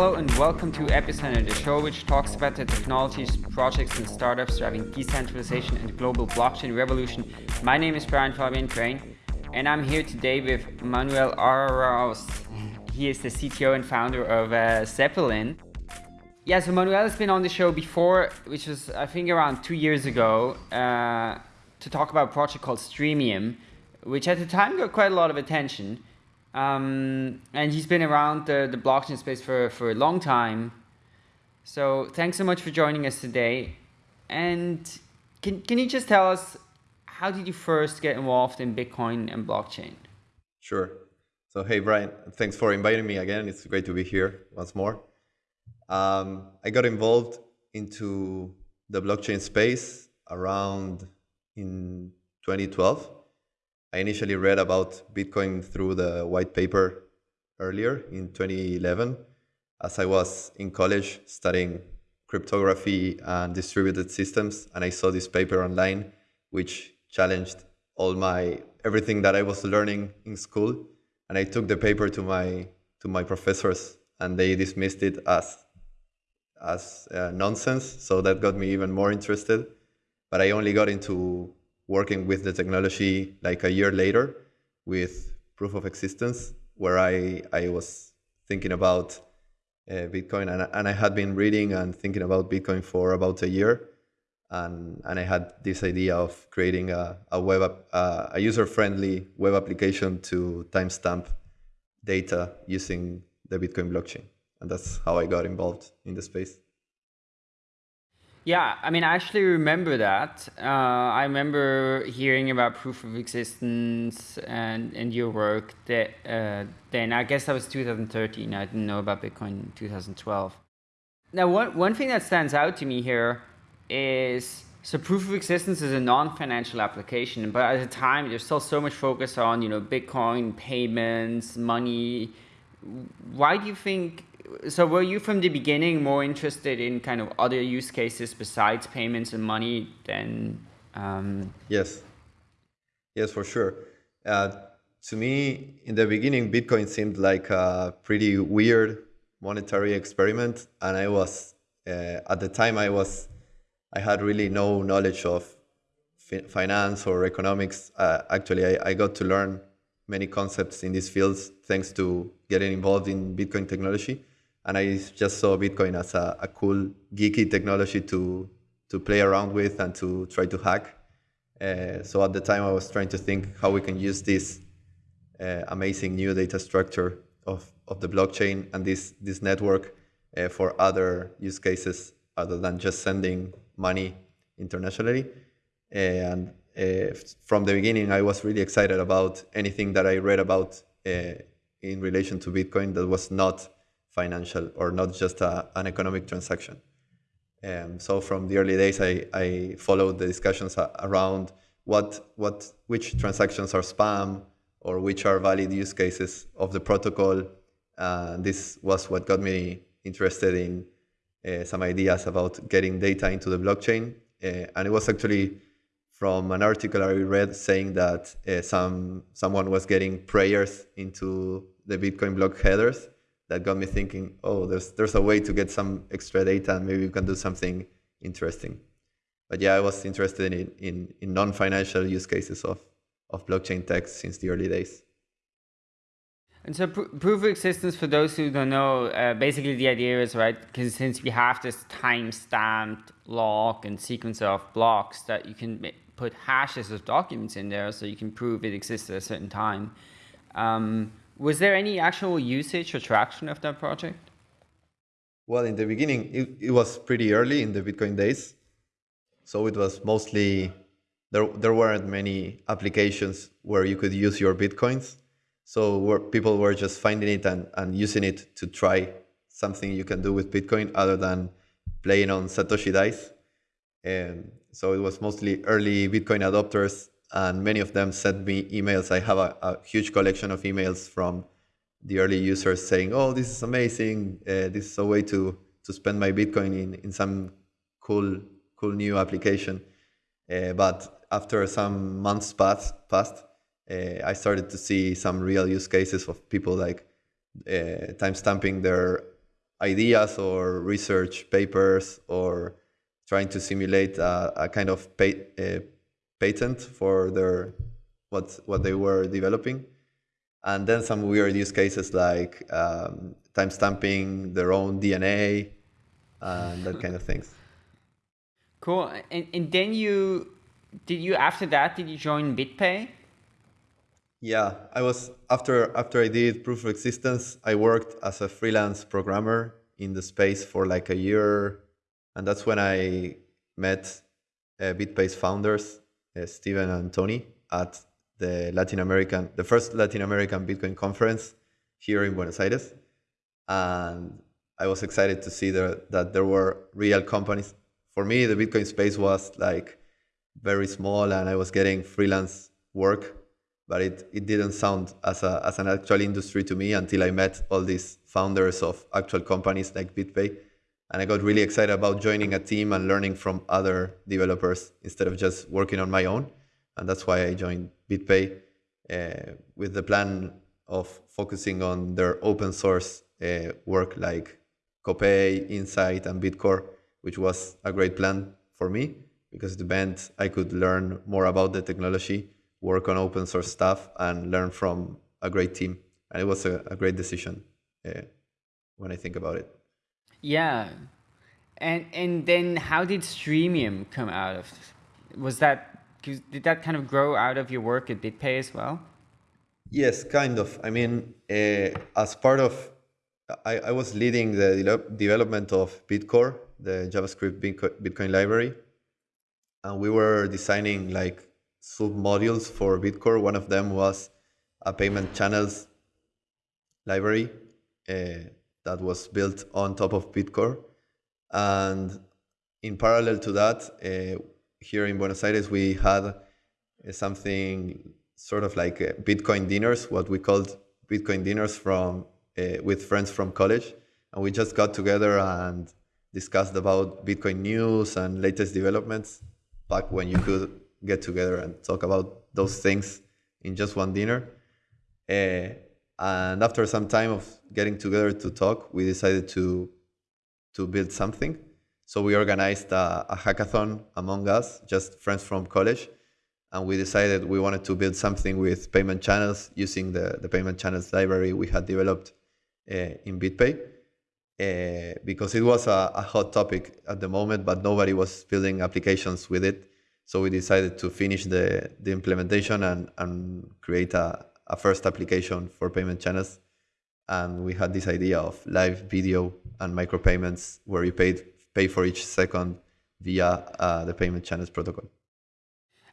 Hello and welcome to Epicenter, the show which talks about the technologies, projects and startups driving decentralization and global blockchain revolution. My name is Brian Fabian Crain and I'm here today with Manuel Araoz. He is the CTO and founder of uh, Zeppelin. Yeah, so Manuel has been on the show before, which was I think around two years ago, uh, to talk about a project called Streamium, which at the time got quite a lot of attention. Um, and he's been around the, the blockchain space for, for a long time. So thanks so much for joining us today. And can, can you just tell us, how did you first get involved in Bitcoin and blockchain? Sure. So, hey, Brian, thanks for inviting me again. It's great to be here once more. Um, I got involved into the blockchain space around in 2012 I initially read about Bitcoin through the white paper earlier in 2011 as I was in college studying cryptography and distributed systems and I saw this paper online which challenged all my everything that I was learning in school and I took the paper to my to my professors and they dismissed it as as uh, nonsense so that got me even more interested. But I only got into working with the technology like a year later with proof of existence, where I, I was thinking about uh, Bitcoin and, and I had been reading and thinking about Bitcoin for about a year. And, and I had this idea of creating a, a web uh, a user-friendly web application to timestamp data using the Bitcoin blockchain. And that's how I got involved in the space. Yeah, I mean, I actually remember that. Uh, I remember hearing about proof of existence and, and your work that, uh, then. I guess that was 2013. I didn't know about Bitcoin in 2012. Now, one, one thing that stands out to me here is so proof of existence is a non-financial application, but at the time there's still so much focus on you know Bitcoin payments, money. Why do you think so were you from the beginning more interested in kind of other use cases besides payments and money than um... yes. Yes for sure. Uh, to me in the beginning bitcoin seemed like a pretty weird monetary experiment and i was uh, at the time i was i had really no knowledge of fi finance or economics. Uh, actually I, I got to learn many concepts in these fields thanks to getting involved in bitcoin technology and I just saw Bitcoin as a, a cool, geeky technology to to play around with and to try to hack. Uh, so at the time, I was trying to think how we can use this uh, amazing new data structure of, of the blockchain and this this network uh, for other use cases other than just sending money internationally. And uh, from the beginning, I was really excited about anything that I read about uh, in relation to Bitcoin that was not financial or not just a, an economic transaction. Um, so from the early days, I, I followed the discussions around what, what, which transactions are spam or which are valid use cases of the protocol. Uh, this was what got me interested in uh, some ideas about getting data into the blockchain. Uh, and it was actually from an article I read saying that uh, some someone was getting prayers into the Bitcoin block headers that got me thinking, oh, there's there's a way to get some extra data and maybe we can do something interesting. But yeah, I was interested in in, in non-financial use cases of, of blockchain tech since the early days. And so pr proof of existence, for those who don't know, uh, basically the idea is, right, because since we have this time-stamped log and sequence of blocks that you can put hashes of documents in there so you can prove it exists at a certain time. Um, was there any actual usage or traction of that project? Well, in the beginning, it, it was pretty early in the Bitcoin days. So it was mostly, there, there weren't many applications where you could use your Bitcoins. So where people were just finding it and, and using it to try something you can do with Bitcoin other than playing on Satoshi dice. And so it was mostly early Bitcoin adopters and many of them sent me emails. I have a, a huge collection of emails from the early users saying, "Oh, this is amazing! Uh, this is a way to to spend my Bitcoin in in some cool cool new application." Uh, but after some months passed, passed uh, I started to see some real use cases of people like uh, timestamping their ideas or research papers or trying to simulate a, a kind of pay, a patent for their what what they were developing, and then some weird use cases like um, timestamping their own DNA and that kind of things. Cool. And, and then you did you after that did you join BitPay? Yeah, I was after after I did proof of existence, I worked as a freelance programmer in the space for like a year, and that's when I met uh, BitPay's founders, uh, Steven and Tony, at the Latin American, the first Latin American Bitcoin conference here in Buenos Aires, and I was excited to see that there were real companies. For me, the Bitcoin space was like very small, and I was getting freelance work but it, it didn't sound as, a, as an actual industry to me until I met all these founders of actual companies like BitPay. And I got really excited about joining a team and learning from other developers instead of just working on my own. And that's why I joined BitPay uh, with the plan of focusing on their open source uh, work like Copay, Insight, and Bitcore, which was a great plan for me because the meant I could learn more about the technology work on open source stuff and learn from a great team. And it was a, a great decision uh, when I think about it. Yeah. And and then how did Streamium come out of? Was that did that kind of grow out of your work at BitPay as well? Yes, kind of. I mean, uh, as part of, I, I was leading the de development of Bitcore, the JavaScript Bitcoin library, and we were designing like sub-modules for Bitcore. One of them was a payment channels library uh, that was built on top of Bitcore. And in parallel to that, uh, here in Buenos Aires, we had uh, something sort of like uh, Bitcoin dinners, what we called Bitcoin dinners from uh, with friends from college. And we just got together and discussed about Bitcoin news and latest developments back when you could get together and talk about those things in just one dinner. And after some time of getting together to talk, we decided to to build something. So we organized a, a hackathon among us, just friends from college, and we decided we wanted to build something with payment channels using the, the payment channels library we had developed uh, in BitPay. Uh, because it was a, a, hot topic at the moment, but nobody was building applications with it. So we decided to finish the, the implementation and, and create a, a first application for payment channels. And we had this idea of live video and micropayments where you paid, pay for each second via uh, the payment channels protocol.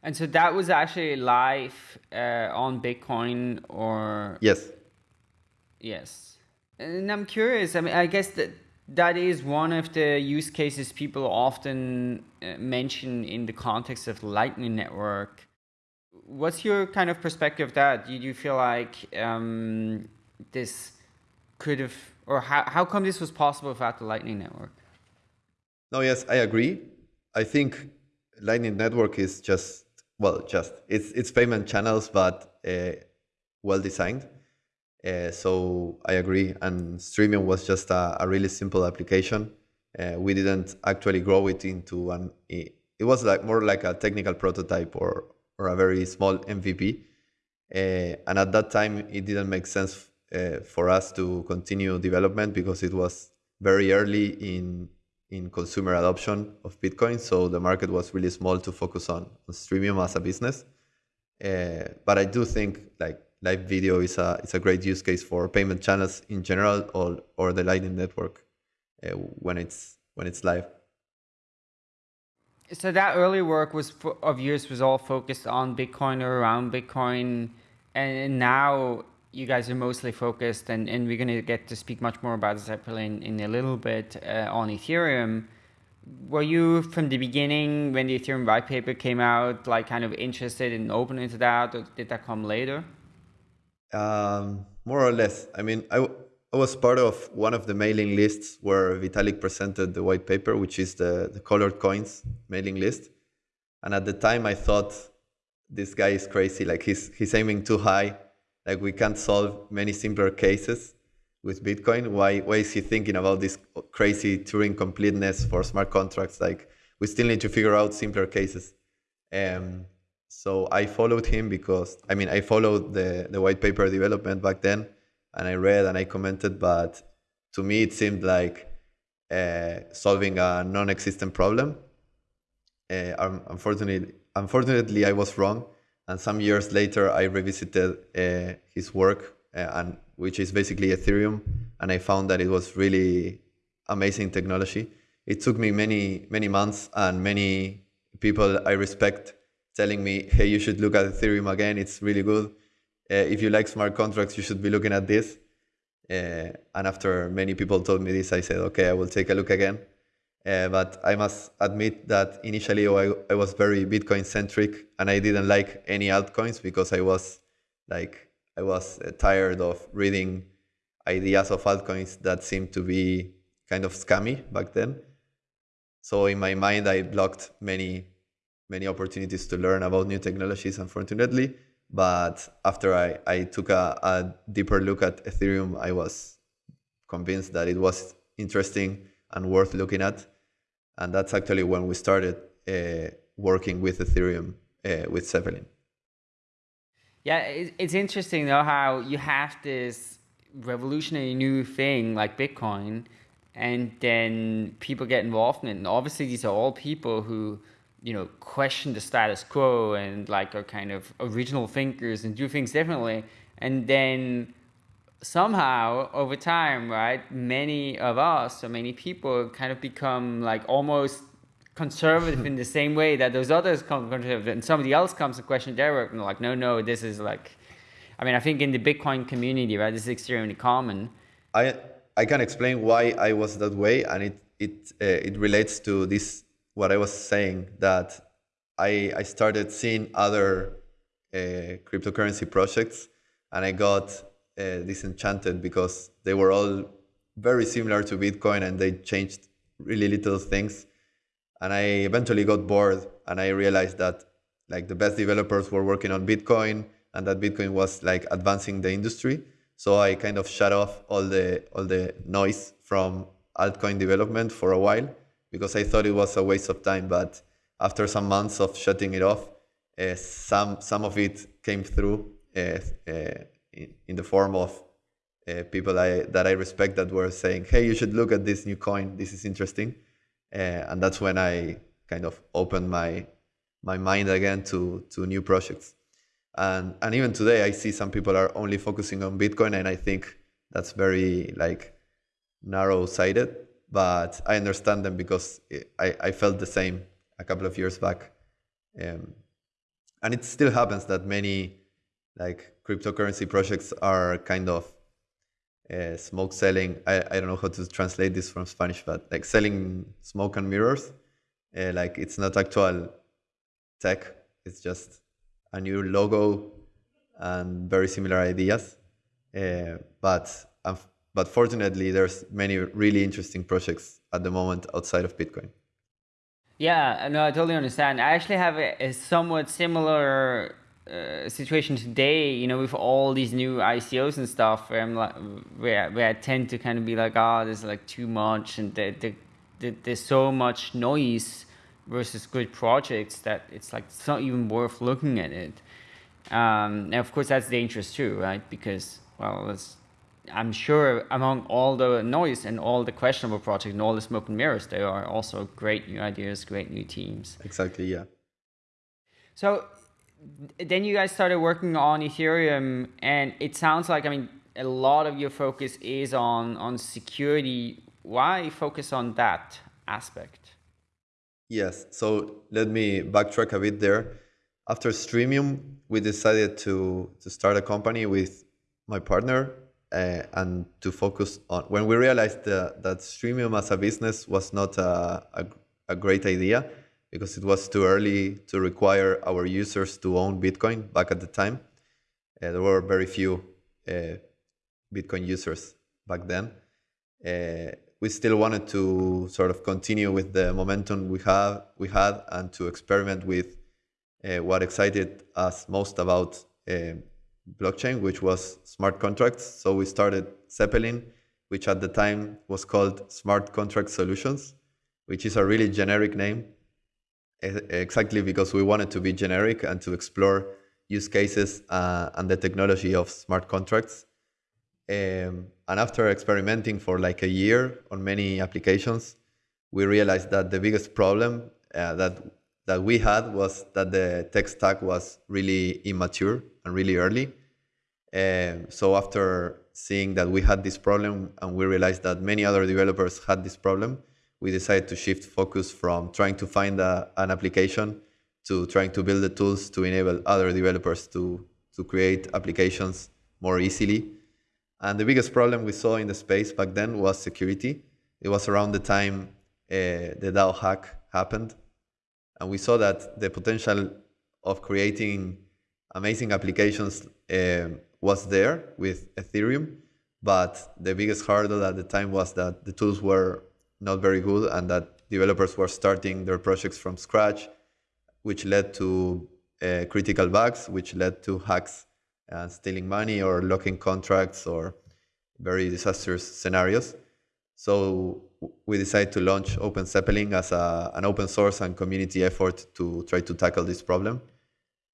And so that was actually live uh, on Bitcoin or? Yes. Yes. And I'm curious, I mean, I guess that that is one of the use cases people often uh, mention in the context of Lightning Network. What's your kind of perspective of that? Do you feel like um, this could have, or how, how come this was possible without the Lightning Network? No, yes, I agree. I think Lightning Network is just, well, just, it's, it's payment channels, but uh, well designed. Uh, so I agree. And Streamium was just a, a really simple application. Uh, we didn't actually grow it into an. It, was like more like a technical prototype or or a very small MVP. Uh, and at that time, it didn't make sense uh, for us to continue development because it was very early in in consumer adoption of Bitcoin. So the market was really small to focus on, on as a business. Uh, but I do think like live video is a is a great use case for payment channels in general or or the Lightning Network uh, when it's when it's live. So that early work was of yours was all focused on Bitcoin or around Bitcoin, and now you guys are mostly focused, and, and we're going to get to speak much more about this in, in a little bit uh, on Ethereum. Were you from the beginning when the Ethereum white paper came out, like kind of interested and open into that, or did that come later? Um, more or less. I mean, I, I was part of one of the mailing lists where Vitalik presented the white paper, which is the, the colored coins mailing list. And at the time, I thought this guy is crazy. Like he's he's aiming too high. Like we can't solve many simpler cases with Bitcoin. Why why is he thinking about this crazy Turing completeness for smart contracts? Like we still need to figure out simpler cases. Um, so I followed him because I mean I followed the the white paper development back then, and I read and I commented. But to me, it seemed like uh, solving a non-existent problem. Uh, unfortunately, unfortunately, I was wrong. And some years later, I revisited uh, his work, uh, and which is basically Ethereum, and I found that it was really amazing technology. It took me many many months and many people I respect telling me, "Hey, you should look at Ethereum again. It's really good. Uh, if you like smart contracts, you should be looking at this." Uh, and after many people told me this, I said, "Okay, I will take a look again." Uh, but I must admit that initially I, I was very Bitcoin centric and I didn't like any altcoins because I was like, I was tired of reading ideas of altcoins that seemed to be kind of scammy back then. So in my mind, I blocked many, many opportunities to learn about new technologies, unfortunately. But after I, I took a, a deeper look at Ethereum, I was convinced that it was interesting and worth looking at. And that's actually when we started uh, working with Ethereum uh, with Zeppelin. Yeah, it's interesting though how you have this revolutionary new thing like Bitcoin, and then people get involved in it. And obviously, these are all people who, you know, question the status quo and like are kind of original thinkers and do things differently. And then somehow over time, right, many of us or many people kind of become like almost conservative in the same way that those others come conservative and somebody else comes to question their work and like, no, no, this is like, I mean, I think in the Bitcoin community, right, this is extremely common. I I can explain why I was that way, and it it uh, it relates to this what I was saying that I I started seeing other uh, cryptocurrency projects, and I got uh, disenchanted because they were all very similar to Bitcoin and they changed really little things. And I eventually got bored and I realized that like the best developers were working on Bitcoin and that Bitcoin was like advancing the industry. So I kind of shut off all the all the noise from altcoin development for a while because I thought it was a waste of time. But after some months of shutting it off, uh, some some of it came through uh, uh, in, in the form of uh, people I, that I respect that were saying, "Hey, you should look at this new coin. This is interesting," uh, and that's when I kind of opened my my mind again to to new projects. And and even today, I see some people are only focusing on Bitcoin, and I think that's very like narrow-sighted. But I understand them because I, I felt the same a couple of years back, um, and it still happens that many like cryptocurrency projects are kind of uh, smoke selling. I, I don't know how to translate this from Spanish, but like selling smoke and mirrors. Uh, like it's not actual tech. It's just a new logo and very similar ideas. Uh, but um, but fortunately, there's many really interesting projects at the moment outside of Bitcoin. Yeah, no, I totally understand. I actually have a, a somewhat similar uh, situation today, you know, with all these new ICOs and stuff, where I'm like, where where I tend to kind of be like, oh, there's like too much, and the, the, the, there's so much noise versus good projects that it's like it's not even worth looking at it. Um, and of course, that's dangerous too, right? Because well, I'm sure among all the noise and all the questionable projects and all the smoke and mirrors, there are also great new ideas, great new teams. Exactly. Yeah. So then you guys started working on Ethereum, and it sounds like I mean a lot of your focus is on on security. Why focus on that aspect? Yes. So let me backtrack a bit there. After Streamium, we decided to to start a company with my partner uh, and to focus on when we realized that, that Streamium as a business was not a, a, a great idea because it was too early to require our users to own Bitcoin back at the time. Uh, there were very few uh, Bitcoin users back then. Uh, we still wanted to sort of continue with the momentum we have we had and to experiment with uh, what excited us most about uh, blockchain, which was smart contracts. So we started Zeppelin which at the time was called Smart Contract Solutions, which is a really generic name, exactly because we wanted to be generic and to explore use cases uh, and the technology of smart contracts. Um, and after experimenting for like a year on many applications, we realized that the biggest problem uh, that that we had was that the tech stack was really immature and really early. Um, so after seeing that we had this problem and we realized that many other developers had this problem, we decided to shift focus from trying to find a, an application to trying to build the tools to enable other developers to, to create applications more easily. And the biggest problem we saw in the space back then was security. It was around the time uh, the DAO hack happened. And we saw that the potential of creating amazing applications uh, was there with Ethereum. But the biggest hurdle at the time was that the tools were not very good and that developers were starting their projects from scratch, which led to uh, critical bugs, which led to hacks and stealing money or locking contracts or very disastrous scenarios. So we decided to launch Open Zeppelin as a, an open source and community effort to try to tackle this problem.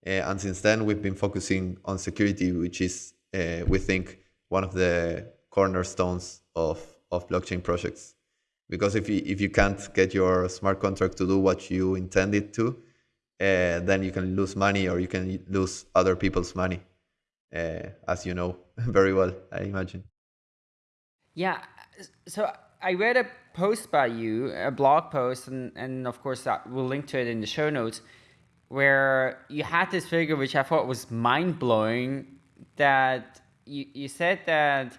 Uh, and since then, we've been focusing on security, which is, uh, we think, one of the cornerstones of, of blockchain projects. Because if you, if you can't get your smart contract to do what you intended to, uh, then you can lose money or you can lose other people's money, uh, as you know very well, I imagine. Yeah, so I read a post by you, a blog post, and, and of course that we'll link to it in the show notes, where you had this figure which I thought was mind blowing. That you, you said that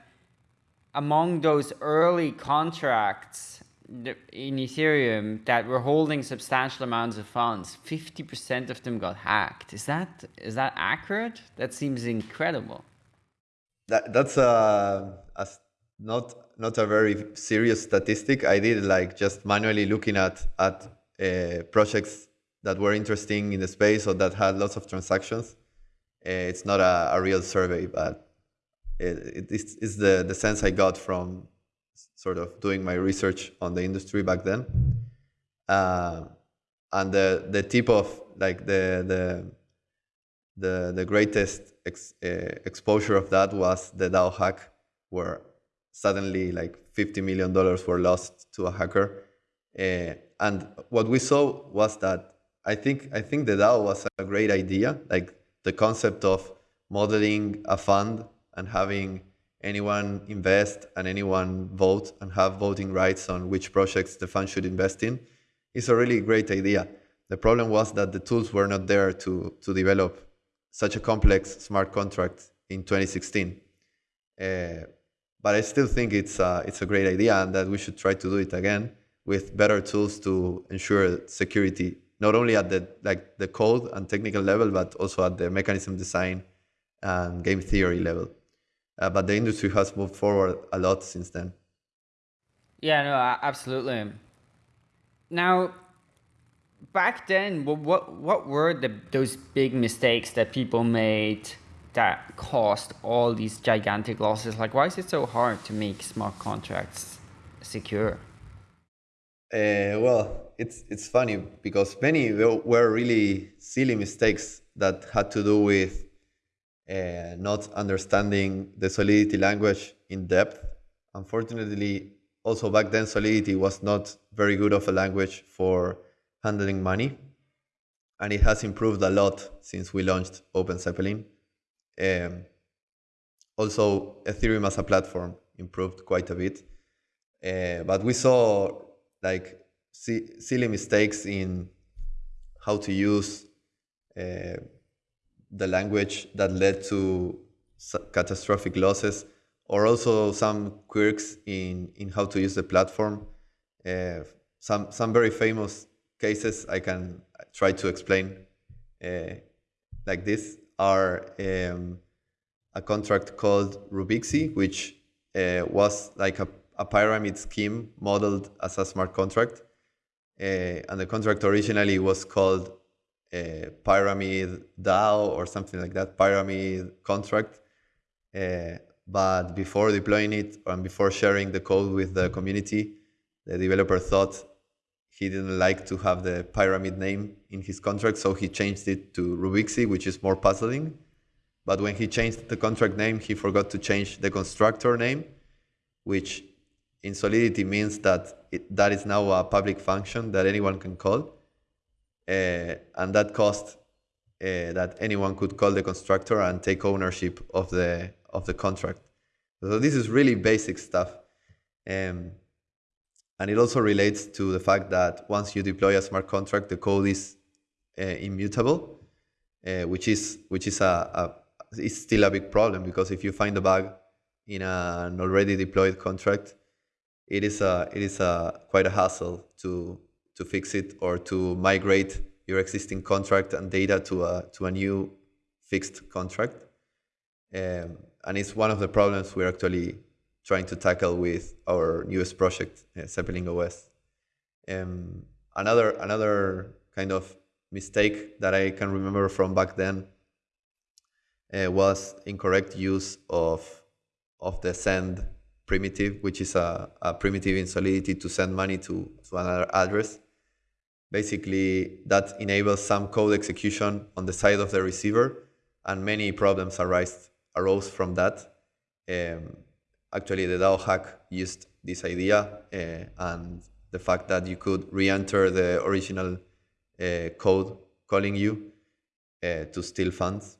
among those early contracts in Ethereum that were holding substantial amounts of funds, 50% of them got hacked. Is that is that accurate? That seems incredible. That, that's a, a not not a very serious statistic. I did like just manually looking at at uh, projects that were interesting in the space or that had lots of transactions. Uh, it's not a, a, real survey, but it, it's, it's the, the sense I got from sort of doing my research on the industry back then. Uh, and the, the tip of like the, the, the, the greatest ex, uh, exposure of that was the DAO hack, where suddenly like 50 million dollars were lost to a hacker. Uh, and what we saw was that I think I think the DAO was a great idea, like the concept of modeling a fund and having anyone invest and anyone vote and have voting rights on which projects the fund should invest in is a really great idea. The problem was that the tools were not there to, to develop such a complex smart contract in 2016. Uh, but I still think it's a, it's a great idea and that we should try to do it again with better tools to ensure security, not only at the like the code and technical level, but also at the mechanism design and game theory level. Uh, but the industry has moved forward a lot since then. Yeah, no, absolutely. Now, back then, what what were the those big mistakes that people made that caused all these gigantic losses? Like, why is it so hard to make smart contracts secure? Uh, well, it's it's funny because many were really silly mistakes that had to do with uh, not understanding the Solidity language in depth. Unfortunately, also back then, Solidity was not very good of a language for handling money, and it has improved a lot since we launched Open Zeppelin. Um, also, Ethereum as a platform improved quite a bit. Uh, but we saw like silly mistakes in how to use uh, the language that led to catastrophic losses, or also some quirks in, in how to use the platform. Uh, some, some very famous cases I can try to explain uh, like this are um, a contract called Rubixi, which uh, was like a, a, pyramid scheme modeled as a smart contract. Uh, and the contract originally was called uh, Pyramid DAO or something like that, Pyramid contract. Uh, but before deploying it and before sharing the code with the community, the developer thought he didn't like to have the pyramid name in his contract, so he changed it to Rubixi, which is more puzzling. But when he changed the contract name, he forgot to change the constructor name, which in Solidity means that it, that is now a public function that anyone can call. Uh, and that cost uh, that anyone could call the constructor and take ownership of the of the contract. So this is really basic stuff. Um, and it also relates to the fact that once you deploy a smart contract, the code is uh, immutable, uh, which is which is a, a is still a big problem because if you find a bug in an already deployed contract, it is a it is a quite a hassle to to fix it or to migrate your existing contract and data to a to a new fixed contract. Um, and it's one of the problems we're actually trying to tackle with our newest project, uh, Zeppelin OS. Um, another another kind of mistake that I can remember from back then uh, was incorrect use of of the send primitive, which is a, a primitive in Solidity to send money to, to another address. Basically, that enables some code execution on the side of the receiver, and many problems arise arose from that. Um, actually, the DAO hack used this idea uh, and the fact that you could re-enter the original uh, code calling you uh, to steal funds.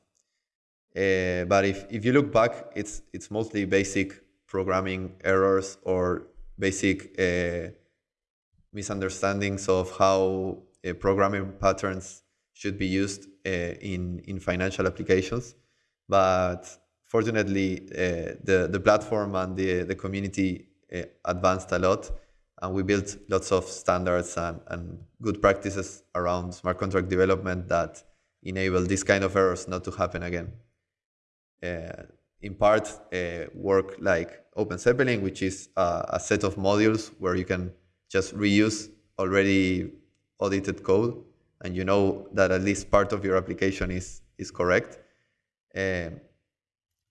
Uh, but if, if you look back, it's it's mostly basic programming errors or basic uh, misunderstandings of how uh, programming patterns should be used in in financial applications. But fortunately, uh, the the platform and the the community uh, advanced a lot, and we built lots of standards and, and good practices around smart contract development that enable this kind of errors not to happen again. Uh, in part, uh, work like OpenZeppelin, which is a set of modules where you can just reuse already audited code, and you know that at least part of your application is is correct. Um,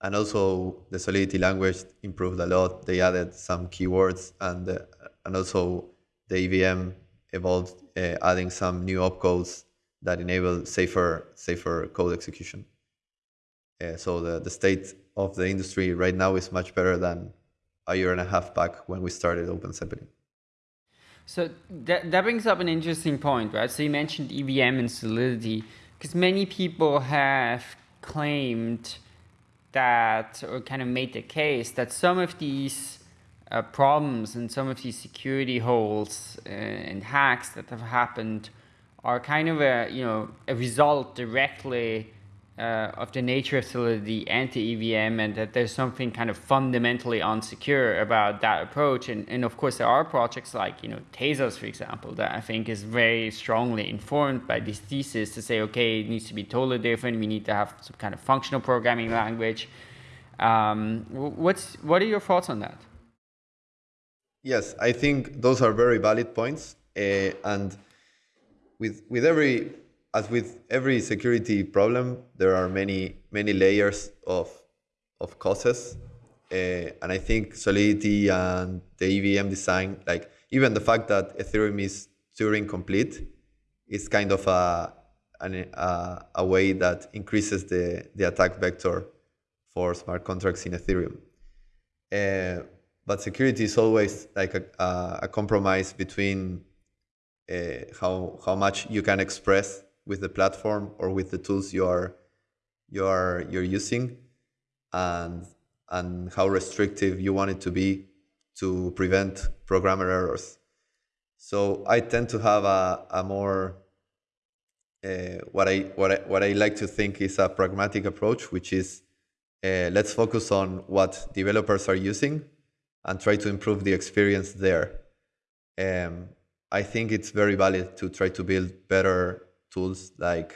and also the Solidity language improved a lot. They added some keywords and uh, and also the EVM evolved, uh, adding some new opcodes that enable safer safer code execution. Uh, so the, the state of the industry right now is much better than a year and a half back when we started open OpenZeppelin. So that, that brings up an interesting point, right? So you mentioned EVM and Solidity, because many people have claimed that or kind of made the case that some of these uh, problems and some of these security holes uh, and hacks that have happened are kind of a you know a result directly uh, of the nature of Solidity and the EVM and that there's something kind of fundamentally unsecure about that approach. And, and of course, there are projects like, you know, Tezos, for example, that I think is very strongly informed by this thesis to say, okay, it needs to be totally different. We need to have some kind of functional programming language. Um, what's, what are your thoughts on that? Yes, I think those are very valid points. Uh, and with, with every as with every security problem, there are many many layers of of causes, uh, and I think Solidity and the EVM design, like even the fact that Ethereum is Turing complete, is kind of a an, a, a way that increases the the attack vector for smart contracts in Ethereum. Uh, but security is always like a, a, a compromise between uh, how how much you can express with the platform or with the tools you are you are you're using and and how restrictive you want it to be to prevent programmer errors. So I tend to have a, a more uh, what I what I what I like to think is a pragmatic approach, which is uh, let's focus on what developers are using and try to improve the experience there. Um, I think it's very valid to try to build better tools like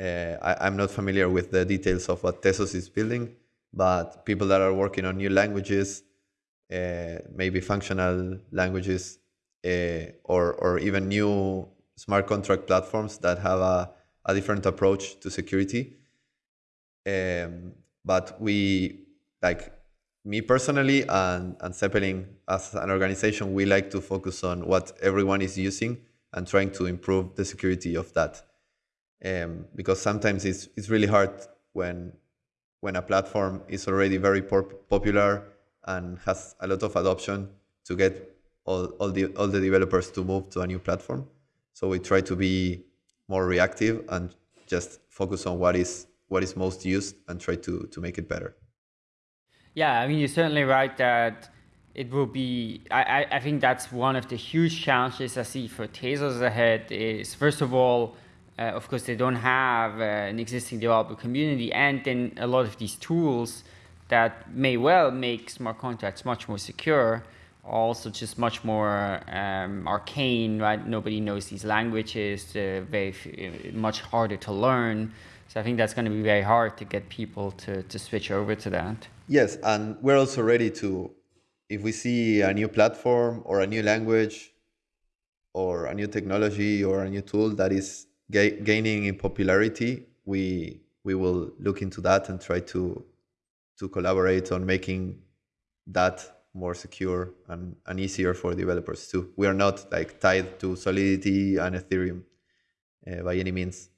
uh, I, am not familiar with the details of what Tezos is building, but people that are working on new languages, uh, maybe functional languages, uh, or or even new smart contract platforms that have a, a different approach to security. Um, but we like me personally and, and Zeppelin as an organization, we like to focus on what everyone is using and trying to improve the security of that. Um, because sometimes it's, it's really hard when, when a platform is already very popular and has a lot of adoption to get all, all, the, all the developers to move to a new platform. So we try to be more reactive and just focus on what is, what is most used and try to, to make it better. Yeah, I mean, you're certainly right that it will be, I, I think that's one of the huge challenges I see for Tezos ahead is, first of all, uh, of course, they don't have uh, an existing developer community and then a lot of these tools that may well make smart contracts much more secure also just much more um, arcane, right? Nobody knows these languages, uh, very much harder to learn. So I think that's going to be very hard to get people to, to switch over to that. Yes, and we're also ready to, if we see a new platform or a new language or a new technology or a new tool that is ga gaining in popularity, we we will look into that and try to to collaborate on making that more secure and, and easier for developers too. We are not like tied to Solidity and Ethereum uh, by any means.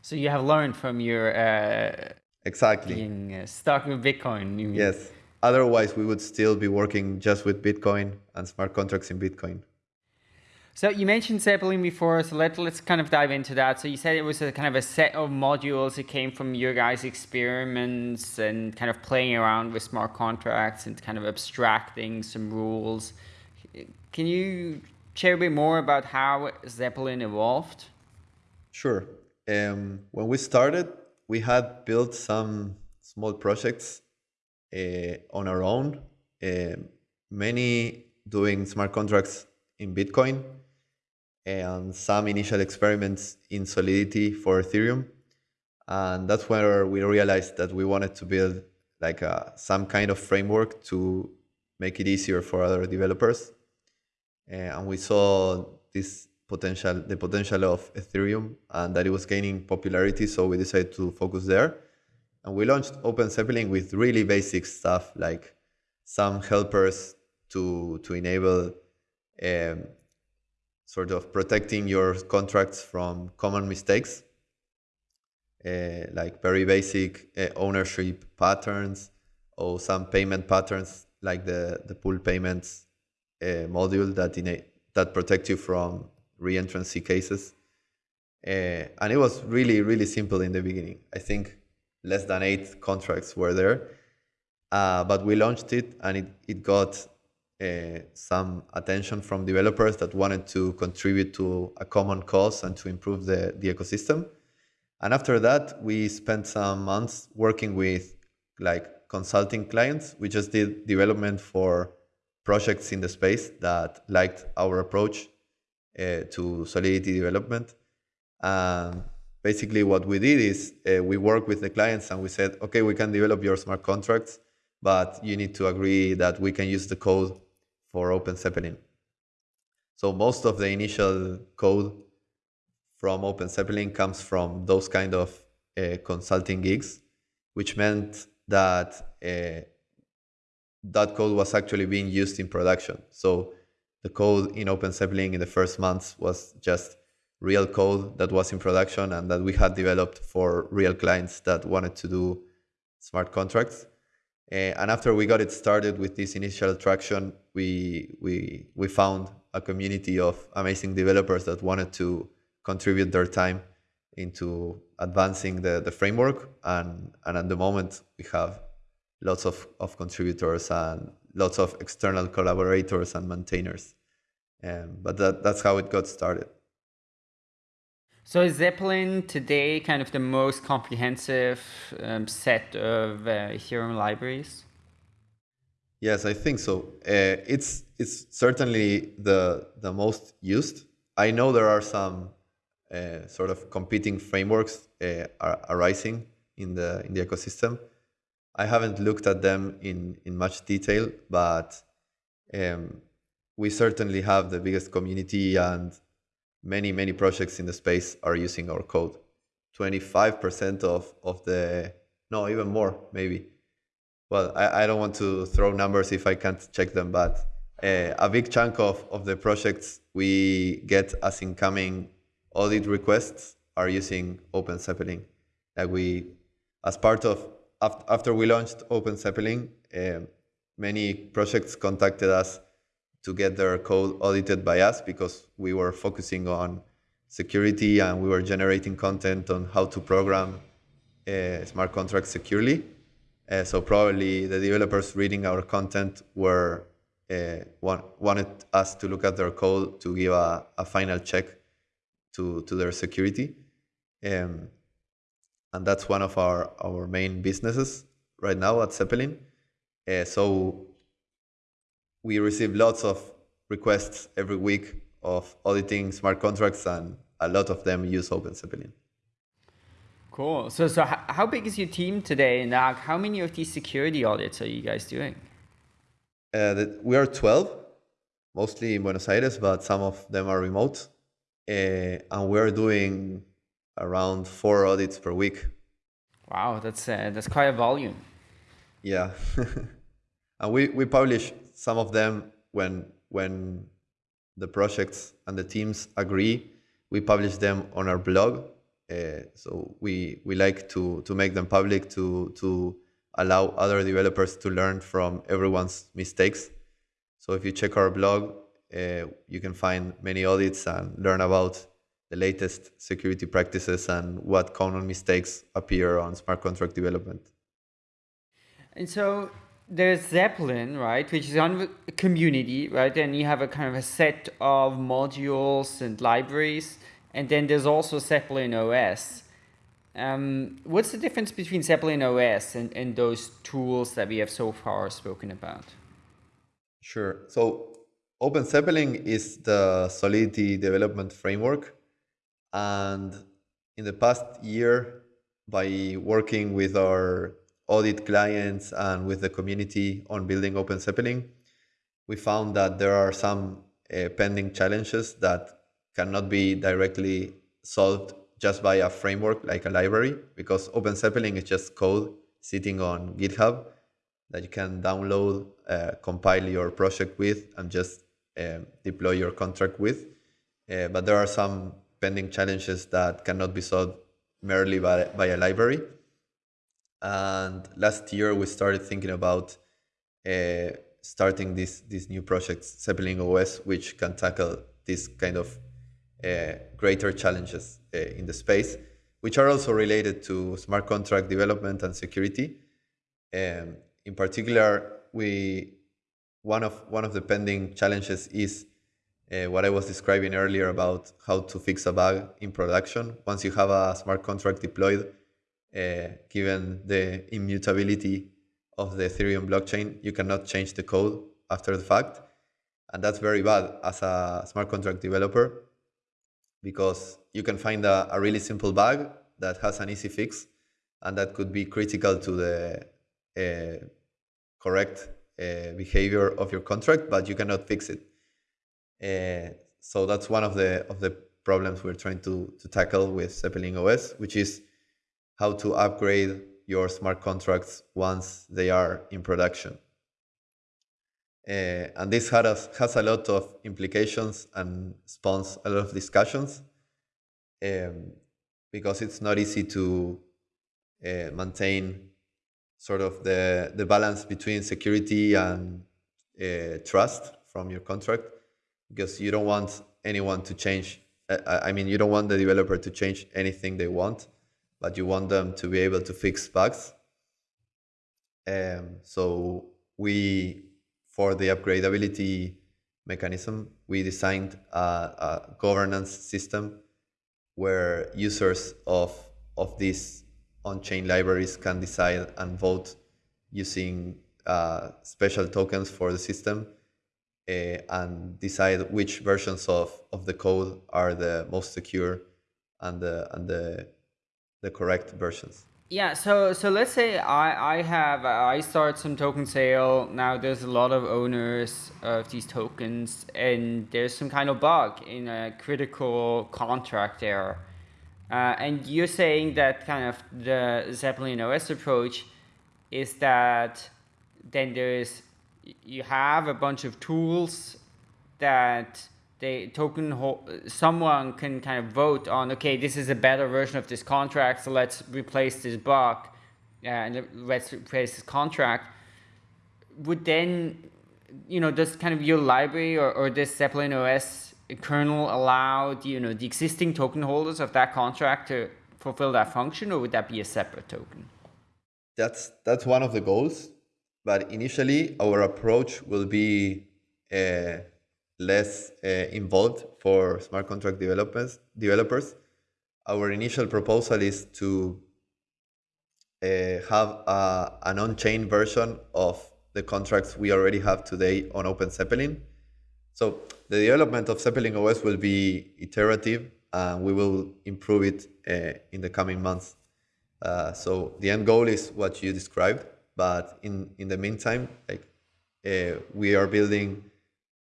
So you have learned from your uh, Exactly. Being uh, stuck with Bitcoin. Yes. Otherwise, we would still be working just with Bitcoin and smart contracts in Bitcoin. So you mentioned Zeppelin before, so let, let's kind of dive into that. So you said it was a kind of a set of modules. It came from your guys' experiments and kind of playing around with smart contracts and kind of abstracting some rules. Can you share a bit more about how Zeppelin evolved? Sure. Um, when we started, we had built some small projects on our own, uh, many doing smart contracts in Bitcoin, and some initial experiments in Solidity for Ethereum. And that's where we realized that we wanted to build like a, uh, some kind of framework to make it easier for other developers. Uh, and we saw this potential, the potential of Ethereum and that it was gaining popularity. So we decided to focus there. And we launched Open Zeppelin with really basic stuff like some helpers to, to enable um, sort of protecting your contracts from common mistakes, uh, like very basic uh, ownership patterns or some payment patterns like the, the pull payments uh, module that, in that protect you from reentrancy cases. Uh, and it was really, really simple in the beginning. I think less than eight contracts were there. Uh, but we launched it and it, it got uh, some attention from developers that wanted to contribute to a common cause and to improve the, the ecosystem. And after that, we spent some months working with like consulting clients. We just did development for projects in the space that liked our approach uh, to Solidity development. Um, basically, what we did is uh, we worked with the clients and we said, okay, we can develop your smart contracts, but you need to agree that we can use the code for Open Zeppelin. So most of the initial code from Open Zeppelin comes from those kind of uh, consulting gigs, which meant that uh, that code was actually being used in production. So the code in Open Zeppelin in the first months was just real code that was in production and that we had developed for real clients that wanted to do smart contracts. Uh, and after we got it started with this initial traction, we, we, we found a community of amazing developers that wanted to contribute their time into advancing the, the framework. And, and at the moment, we have lots of, of contributors and lots of external collaborators and maintainers. Um, but that, that's how it got started. So is Zeppelin today kind of the most comprehensive um, set of uh, Ethereum libraries? Yes, I think so. Uh, it's it's certainly the the most used. I know there are some uh, sort of competing frameworks uh, arising in the in the ecosystem. I haven't looked at them in, in much detail, but um, we certainly have the biggest community and many, many projects in the space are using our code. 25% of, of the, no, even more, maybe. well, I, I don't want to throw numbers if I can't check them, but uh, a big chunk of, of the projects we get as incoming audit requests are using Open Zeppelin. Like we, as part of after we launched Open Zeppelin, uh, many projects contacted us to get their code audited by us because we were focusing on security and we were generating content on how to program uh, smart contracts securely. Uh, so probably the developers reading our content were uh, want, wanted us to look at their code to give a, a final check to, to their security. Um, and that's one of our, our main businesses right now at Zeppelin. So we receive lots of requests every week of auditing smart contracts, and a lot of them use Open Zeppelin. Cool. So, so how big is your team today, and how many of these security audits are you guys doing? Uh, the, we are 12, mostly in Buenos Aires, but some of them are remote. Uh, and we're doing around four audits per week. Wow, that's uh, that's quite a volume. Yeah, and we, we publish some of them when when the projects and the teams agree. We publish them on our blog. Uh, so we we like to to make them public to to allow other developers to learn from everyone's mistakes. So if you check our blog, uh, you can find many audits and learn about the latest security practices and what common mistakes appear on smart contract development. And so there's Zeppelin, right, which is on community, right? And you have a kind of a set of modules and libraries. And then there's also Zeppelin OS. Um, what's the difference between Zeppelin OS and, and those tools that we have so far spoken about? Sure. So Open Zeppelin is the Solidity development framework. And in the past year, by working with our audit clients and with the community on building Open Zeppelin, we found that there are some uh, pending challenges that cannot be directly solved just by a framework like a library because Open Zeppelin is just code sitting on GitHub that you can download, uh, compile your project with, and just uh, deploy your contract with. Uh, but there are some pending challenges that cannot be solved merely by, by a library. And last year we started thinking about uh, starting this this new project, Zeppelin OS, which can tackle these kind of uh, greater challenges uh, in the space, which are also related to smart contract development and security. Um, in particular, we one of one of the pending challenges is uh, what I was describing earlier about how to fix a bug in production. Once you have a smart contract deployed, given the immutability of the Ethereum blockchain, you cannot change the code after the fact. And that's very bad as a smart contract developer because you can find a, a really simple bug that has an easy fix and that could be critical to the uh, correct uh, behavior of your contract, but you cannot fix it. Uh, so that's one of the of the problems we're trying to, to tackle with Zeppelin OS, which is how to upgrade your smart contracts once they are in production. Uh, and this has, has a lot of implications and spawns a lot of discussions um, because it's not easy to uh, maintain sort of the, the balance between security and uh, trust from your contract because you don't want anyone to change. Uh, I mean, you don't want the developer to change anything they want, but you want them to be able to fix bugs. Um, so we for the upgradability mechanism, we designed a, a governance system where users of, of these on-chain libraries can decide and vote using uh, special tokens for the system uh, and decide which versions of, of the code are the most secure and the, and the, the correct versions. Yeah, so so let's say I I have I start some token sale. Now there's a lot of owners of these tokens, and there's some kind of bug in a critical contract error. Uh, and you're saying that kind of the Zeppelin OS approach is that then there's you have a bunch of tools that they token someone can kind of vote on okay this is a better version of this contract so let's replace this bug uh, and let's replace this contract. Would then you know does kind of your library or, or this zeppelin os kernel allow the, you know the existing token holders of that contract to fulfill that function or would that be a separate token? That's that's one of the goals but initially our approach will be uh, less uh, involved for smart contract developers. Developers, our initial proposal is to uh, have a, an on-chain version of the contracts we already have today on Open Zeppelin. So the development of Zeppelin OS will be iterative, and we will improve it uh, in the coming months. Uh, so the end goal is what you described, but in in the meantime, like uh, we are building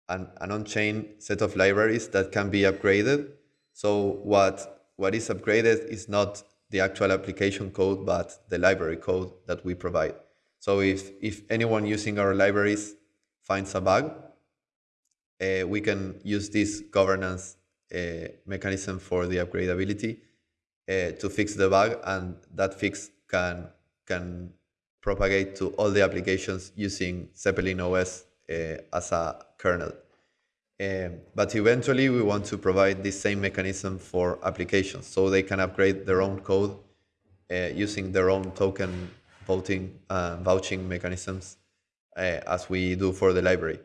an, an on-chain set of libraries that can be upgraded. So what, what is upgraded is not the actual application code, but the library code that we provide. So if, if anyone using our libraries finds a bug, uh, we can use this governance uh, mechanism for the upgradability uh, to fix the bug, and that fix can can propagate to all the applications using Zeppelin OS as a kernel. Um, but eventually we want to provide the same mechanism for applications so they can upgrade their own code uh, using their own token voting uh, vouching mechanisms uh, as we do for the library.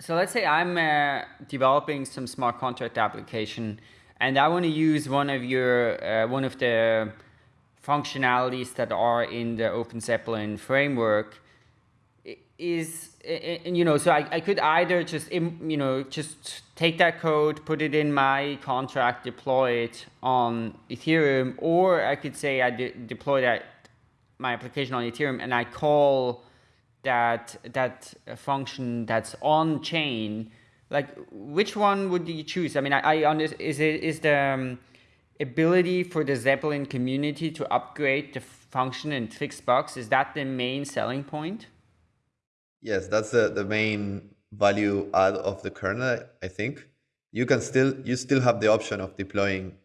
So let's say I'm uh, developing some smart contract application and I want to use one of your uh, one of the functionalities that are in the Open Zeppelin framework is and and, you know so I, I could either just you know just take that code put it in my contract deploy it on ethereum or i could say i de deploy that my application on ethereum and i call that that function that's on chain. Like which one would you choose? I mean i, I understand is it is the um, ability for the zeppelin community to upgrade the function and fix bugs is that the main selling point Yes, that's the, the main value add of the kernel, I think. You can still you still have the option of deploying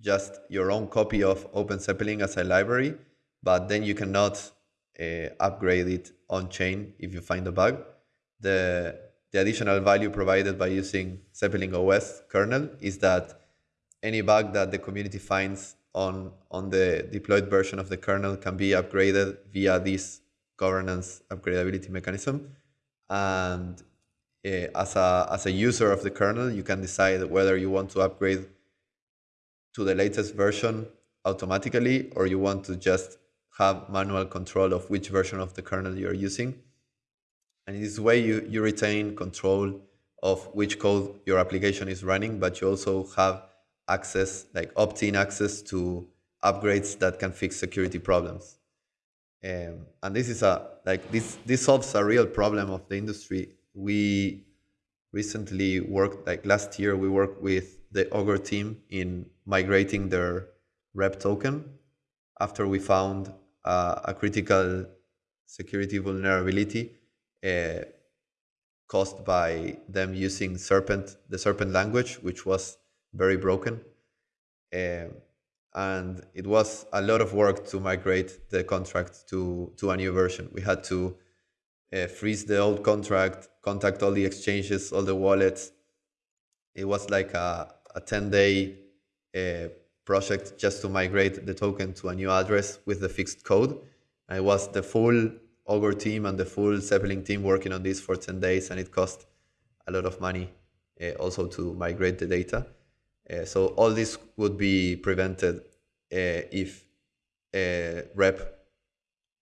just your own copy of Open Zeppelin as a library, but then you cannot uh, upgrade it on chain if you find a bug. The the additional value provided by using Zeppelin OS kernel is that any bug that the community finds on on the deployed version of the kernel can be upgraded via this governance upgradability mechanism. And uh, as, a, as a user of the kernel, you can decide whether you want to upgrade to the latest version automatically or you want to just have manual control of which version of the kernel you're using. And in this way, you, you retain control of which code your application is running, but you also have access, like opt-in access to upgrades that can fix security problems. Um, and this is a like this this solves a real problem of the industry. We recently worked like last year we worked with the Augur team in migrating their rep token after we found uh, a critical security vulnerability uh, caused by them using serpent the serpent language which was very broken um, and it was a lot of work to migrate the contract to to a new version. We had to uh, freeze the old contract, contact all the exchanges, all the wallets. It was like a, a 10 day uh, project just to migrate the token to a new address with the fixed code. And it was the full Augur team and the full Zeppelin team working on this for 10 days, and it cost a lot of money uh, also to migrate the data. Uh, so all this would be prevented uh, if a rep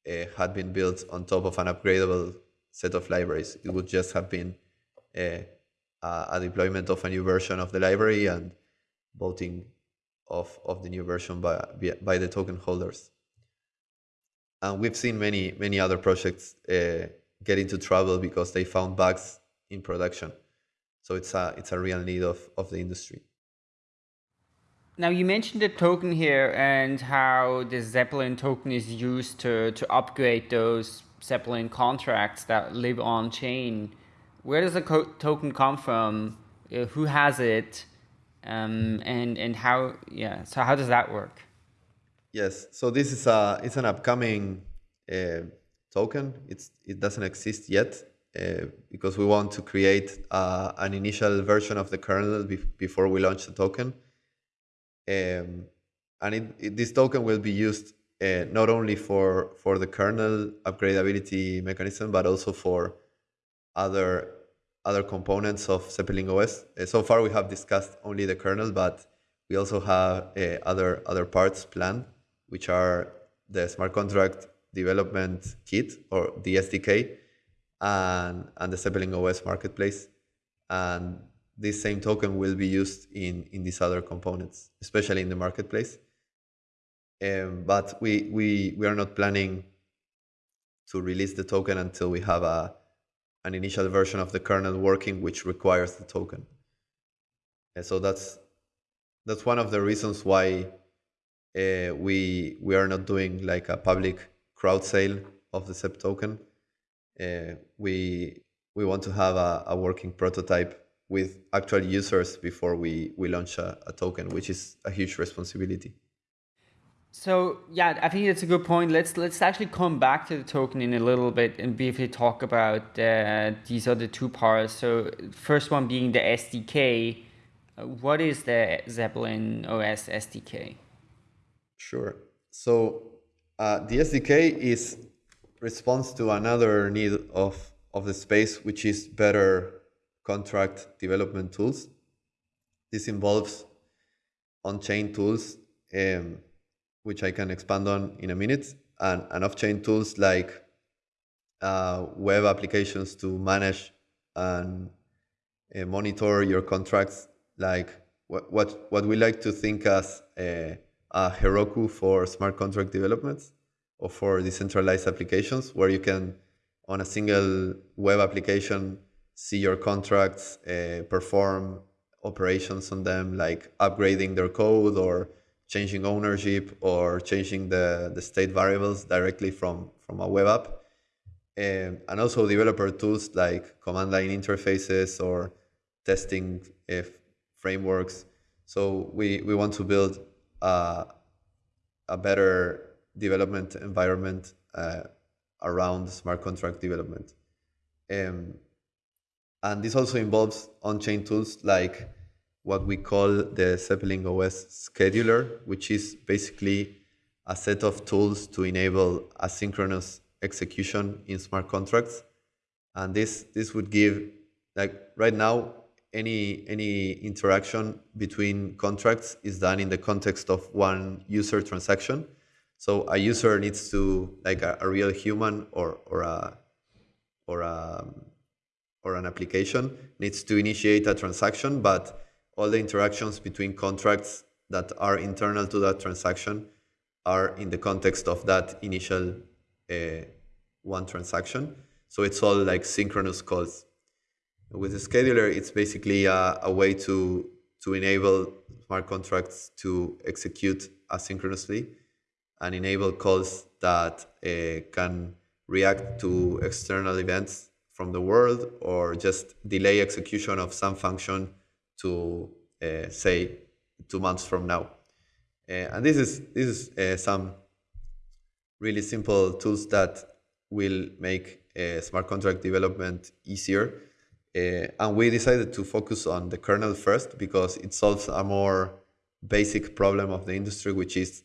uh, had been built on top of an upgradable set of libraries. It would just have been a, a deployment of a new version of the library and voting of, of the new version by, by the token holders. And we've seen many, many other projects uh, get into trouble because they found bugs in production. So it's a, it's a real need of, of the industry. Now you mentioned the token here and how the Zeppelin token is used to, to upgrade those Zeppelin contracts that live on chain. Where does the token come from? Uh, who has it? Um, and and how yeah so how does that work yes so this is a it's an upcoming uh, token it's it doesn't exist yet uh, because we want to create uh, an initial version of the kernel be before we launch the token um, and it, it, this token will be used uh, not only for for the kernel upgradability mechanism but also for other other components of Zeppelin OS. Uh, so far, we have discussed only the kernel, but we also have uh, other other parts planned, which are the smart contract development kit or the SDK, and and the Zeppelin OS marketplace, and this same token will be used in in these other components, especially in the marketplace. Um, but we we we are not planning to release the token until we have a an initial version of the kernel working which requires the token. And so that's that's one of the reasons why uh, we we are not doing like a public crowd sale of the ZEP token. Uh, we we want to have a, a, working prototype with actual users before we, we launch a, a token, which is a huge responsibility. So yeah, I think that's a good point. Let's let's actually come back to the token in a little bit and briefly talk about uh, these other two parts. So first one being the SDK. Uh, what is the Zeppelin OS SDK? Sure. So uh, the SDK is response to another need of of the space, which is better contract development tools. This involves on-chain tools. Um, which I can expand on in a minute, and, and off-chain tools like uh, web applications to manage and uh, monitor your contracts, like what, what, what we like to think as a, a Heroku for smart contract developments or for decentralized applications, where you can, on a single web application, see your contracts, uh, perform operations on them, like upgrading their code or changing ownership or changing the, the state variables directly from, from a web app. Um, and also developer tools like command line interfaces or testing if frameworks. So we, we want to build a, a better development environment uh, around smart contract development. Um, and this also involves on-chain tools like what we call the Zeppelin OS scheduler, which is basically a set of tools to enable asynchronous execution in smart contracts. And this this would give like right now any any interaction between contracts is done in the context of one user transaction. So a user needs to like a, a real human or or a or a or an application needs to initiate a transaction, but all the interactions between contracts that are internal to that transaction are in the context of that initial uh, one transaction. So it's all like synchronous calls. With the scheduler, it's basically a, a way to, to enable smart contracts to execute asynchronously and enable calls that uh, can react to external events from the world or just delay execution of some function to uh, say two months from now. Uh, and this is this is uh, some really simple tools that will make smart contract development easier. and we decided to focus on the kernel first because it solves a more basic problem of the industry, which is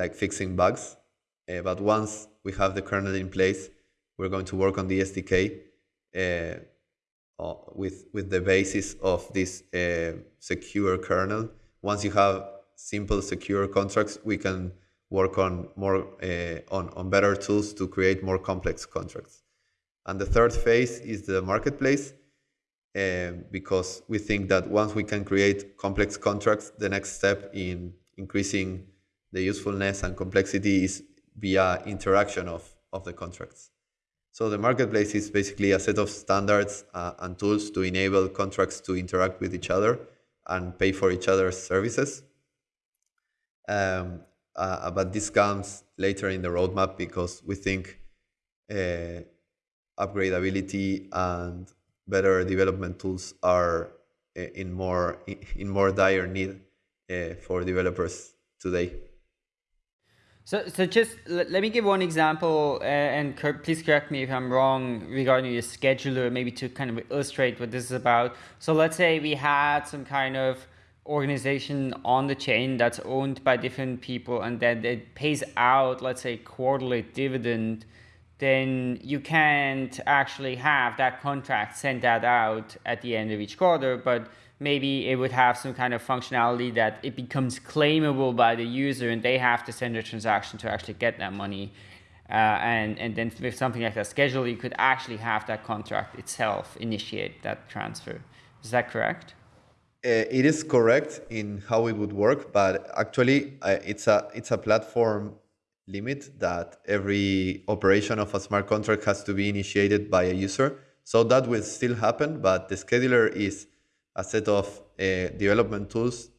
like fixing bugs. Uh, but once we have the kernel in place, we're going to work on the SDK. Uh, uh, with with the basis of this uh, secure kernel. Once you have simple secure contracts, we can work on more on on better tools to create more complex contracts. And the third phase is the marketplace, um, because we think that once we can create complex contracts, the next step in increasing the usefulness and complexity is via interaction of, of the contracts. So the marketplace is basically a set of standards uh, and tools to enable contracts to interact with each other and pay for each other's services. Um, uh, but this comes later in the roadmap because we think uh, upgradability and better development tools are uh, in more in more dire need uh, for developers today. So, so just let me give one example, uh, and please correct me if I'm wrong regarding the scheduler, maybe to kind of illustrate what this is about. So let's say we had some kind of organization on the chain that's owned by different people and then it pays out, let's say, quarterly dividend, then you can't actually have that contract send that out at the end of each quarter, but maybe it would have some kind of functionality that it becomes claimable by the user and they have to send a transaction to actually get that money. Uh, and, and then with something like that schedule, you could actually have that contract itself initiate that transfer. Is that correct? Uh, it is correct in how it would work, but actually uh, it's a it's a platform limit that every operation of a smart contract has to be initiated by a user. So that will still happen, but the scheduler is a set of uh, development tools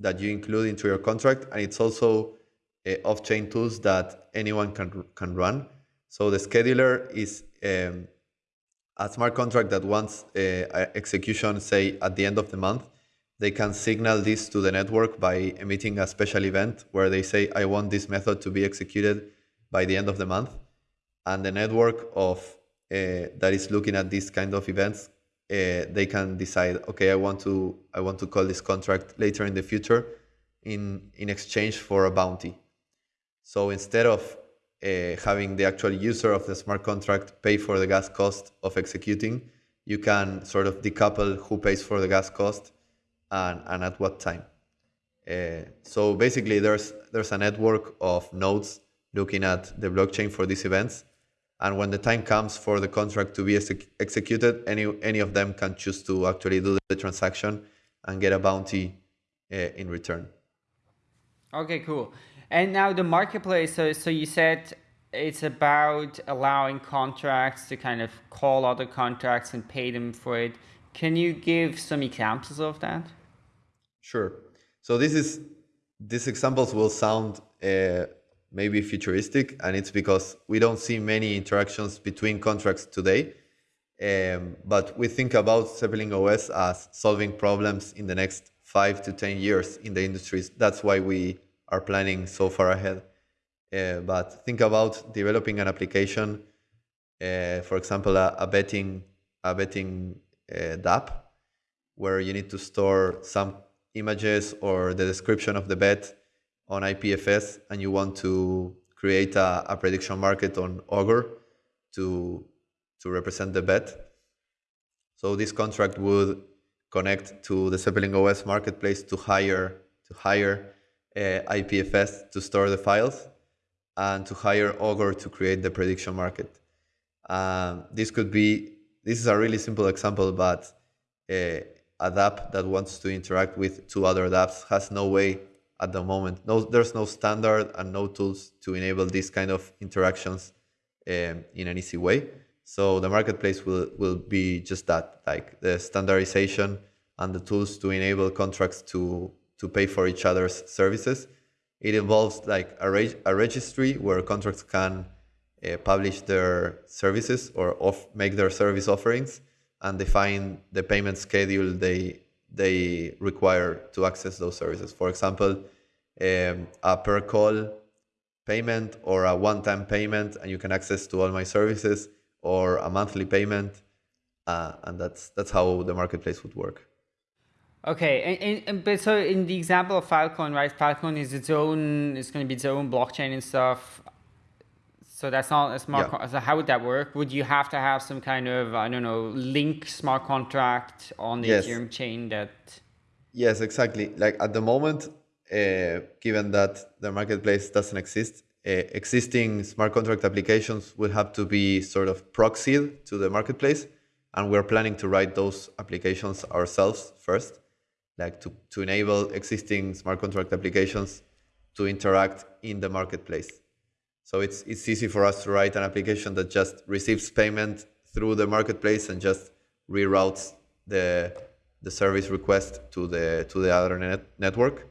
that you include into your contract, and it's also uh, off-chain tools that anyone can can run. So the scheduler is um, a smart contract that wants uh, execution, say at the end of the month, they can signal this to the network by emitting a special event where they say, I want this method to be executed by the end of the month. And the network of uh, that is looking at these kind of events, uh, they can decide, okay, I want to I want to call this contract later in the future in in exchange for a bounty. So instead of uh, having the actual user of the smart contract pay for the gas cost of executing, you can sort of decouple who pays for the gas cost and, and at what time. Uh, so basically, there's there's a network of nodes looking at the blockchain for these events, and when the time comes for the contract to be ex executed, any any of them can choose to actually do the transaction and get a bounty uh, in return. Okay, cool. And now the marketplace. So so you said it's about allowing contracts to kind of call other contracts and pay them for it. Can you give some examples of that? Sure. So this is these examples will sound uh, maybe futuristic, and it's because we don't see many interactions between contracts today. Um, but we think about Zeppelin OS as solving problems in the next five to 10 years in the industries. That's why we are planning so far ahead. Uh, but think about developing an application, uh, for example, a, a, betting, a betting uh, where you need to store some images or the description of the bet on IPFS and you want to create a, a prediction market on Augur to, to represent the bet. So this contract would connect to the Zeppelin OS marketplace to hire to hire uh, IPFS to store the files and to hire Augur to create the prediction market. Um, this could be this is a really simple example, but uh, a DApp that wants to interact with two other dApps has no way at the moment. No, there's no standard and no tools to enable these kind of interactions um, in an easy way. So the marketplace will, will be just that, like the standardization and the tools to enable contracts to, to pay for each other's services. It involves like a, reg a registry where contracts can uh, publish their services or off make their service offerings and define the payment schedule they they require to access those services. For example, um, a per call payment or a one-time payment, and you can access to all my services, or a monthly payment, uh, and that's that's how the marketplace would work. Okay, and, and, but so in the example of Filecoin, right? Filecoin is its own, it's going to be its own blockchain and stuff. So that's not a smart. Yeah. so how would that work? Would you have to have some kind of I don't know link smart contract on the yes. Ethereum chain that? Yes, exactly. Like at the moment, uh, given that the marketplace doesn't exist, uh, existing smart contract applications will have to be sort of proxied to the marketplace, and we're planning to write those applications ourselves first, like to to enable existing smart contract applications to interact in the marketplace. So it's, it's easy for us to write an application that just receives payment through the marketplace and just reroutes the, the service request to the, to the other net, network.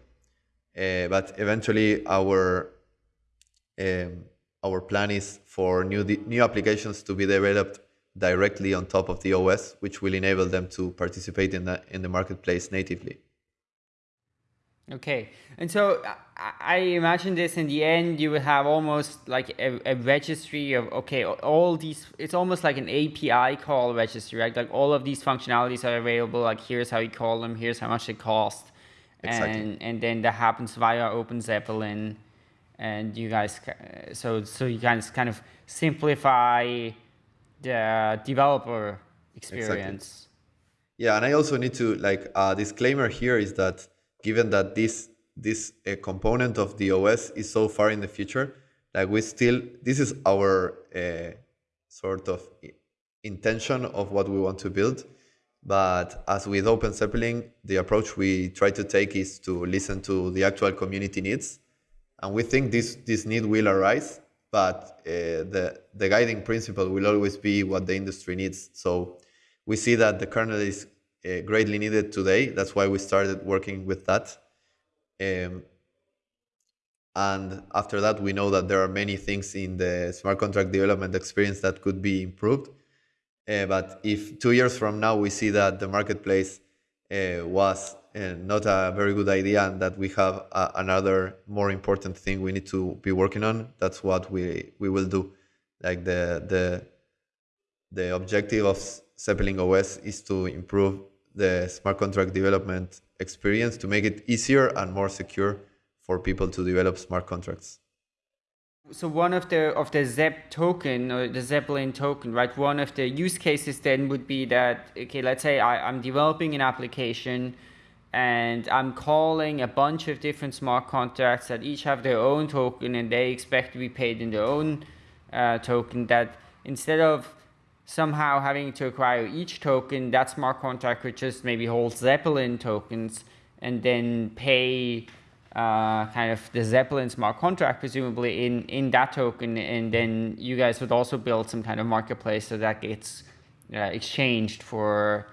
Uh, but eventually, our um, our plan is for new new applications to be developed directly on top of the OS, which will enable them to participate in the in the marketplace natively. Okay, and so I imagine this in the end, you will have almost like a, a, registry of, okay, all these, it's almost like an API call registry, right? Like all of these functionalities are available, like here's how you call them, here's how much they cost. Exactly. And, and then that happens via Open Zeppelin. And you guys, so, so you guys kind of simplify the developer experience. Exactly. Yeah, and I also need to, like, a disclaimer here is that given that this this uh, component of the OS is so far in the future, like we still this is our uh, sort of intention of what we want to build. But as with Open Zeppelin, the approach we try to take is to listen to the actual community needs, and we think this this need will arise. But uh, the the guiding principle will always be what the industry needs. So we see that the kernel is uh, greatly needed today. That's why we started working with that. Um, and after that, we know that there are many things in the smart contract development experience that could be improved. Uh, but if two years from now we see that the marketplace uh, was uh, not a very good idea and that we have a, another more important thing we need to be working on, that's what we we will do. Like the the the objective of Zeppelin OS is to improve the smart contract development experience to make it easier and more secure for people to develop smart contracts. So one of the of the ZEP token or the Zeppelin token, right? One of the use cases then would be that okay, let's say I, I'm developing an application and I'm calling a bunch of different smart contracts that each have their own token and they expect to be paid in their own uh, token. That instead of somehow having to acquire each token, that smart contract could just maybe hold Zeppelin tokens and then pay uh, kind of the Zeppelin smart contract, presumably in, in that token. And then you guys would also build some kind of marketplace so that gets uh, exchanged for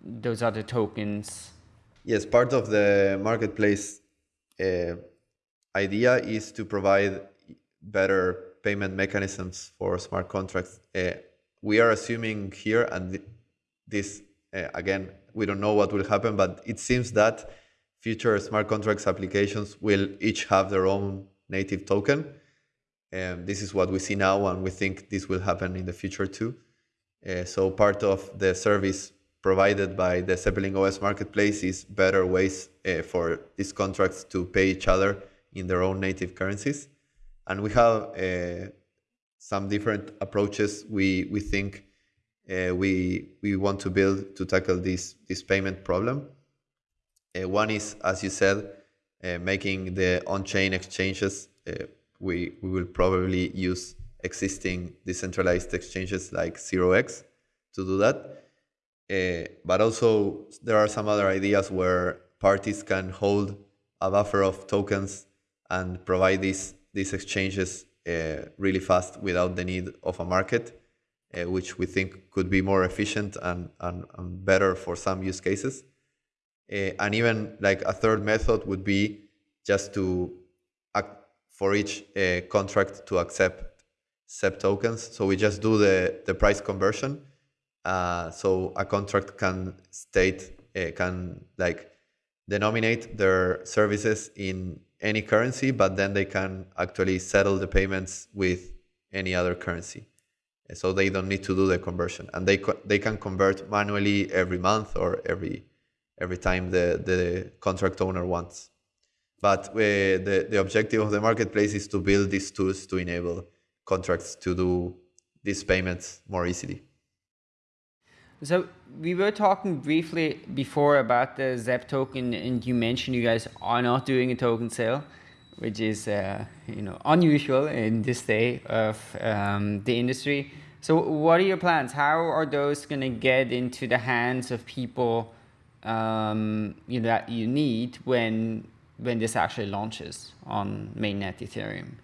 those other tokens. Yes, part of the marketplace uh, idea is to provide better payment mechanisms for smart contracts. We are assuming here, and this uh, again, we don't know what will happen, but it seems that future smart contracts applications will each have their own native token. And this is what we see now, and we think this will happen in the future too. Uh, so part of the service provided by the Zeppelin OS marketplace is better ways uh, for these contracts to pay each other in their own native currencies. And we have uh, some different approaches we we think uh, we we want to build to tackle this this payment problem. Uh, one is, as you said, uh, making the on-chain exchanges. Uh, we we will probably use existing decentralized exchanges like 0x to do that. Uh, but also there are some other ideas where parties can hold a buffer of tokens and provide these these exchanges really fast without the need of a market, uh, which we think could be more efficient and, and, and better for some use cases. Uh, and even like a third method would be just to for each uh, contract to accept ZEP tokens. So we just do the, the price conversion. Uh, so a contract can state, uh, can like denominate their services in any currency, but then they can actually settle the payments with any other currency. So they don't need to do the conversion, and they they can convert manually every month or every every time the the contract owner wants. But uh, the the objective of the marketplace is to build these tools to enable contracts to do these payments more easily. So we were talking briefly before about the ZEP token, and you mentioned you guys are not doing a token sale, which is uh, you know unusual in this day of um, the industry. So what are your plans? How are those going to get into the hands of people um, you know, that you need when when this actually launches on mainnet Ethereum?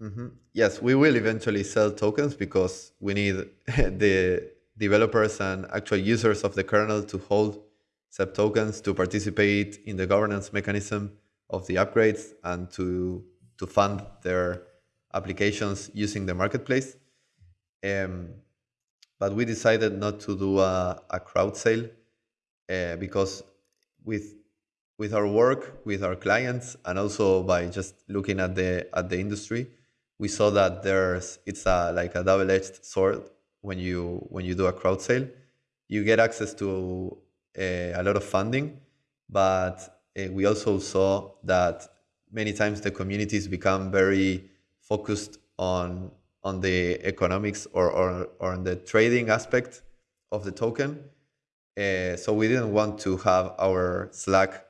Mm -hmm. Yes, we will eventually sell tokens because we need the developers and actual users of the kernel to hold ZEP tokens to participate in the governance mechanism of the upgrades and to to fund their applications using the marketplace. Um, but we decided not to do a, a crowd sale uh, because with with our work with our clients and also by just looking at the at the industry we saw that there's it's a like a double-edged sword when you when you do a crowd sale you get access to uh, a lot of funding but uh, we also saw that many times the communities become very focused on on the economics or, or, or on the trading aspect of the token. Uh, so we didn't want to have our Slack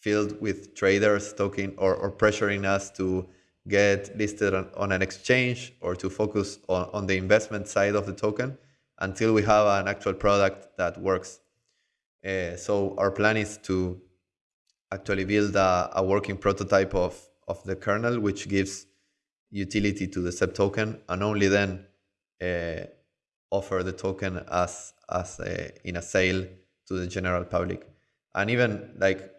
filled with traders talking or, or pressuring us to get listed on, on an exchange or to focus on, on the investment side of the token until we have an actual product that works. Uh, so our plan is to actually build a, a working prototype of, of the kernel, which gives utility to the ZEP token, and only then uh, offer the token as as a, in a sale to the general public. And even like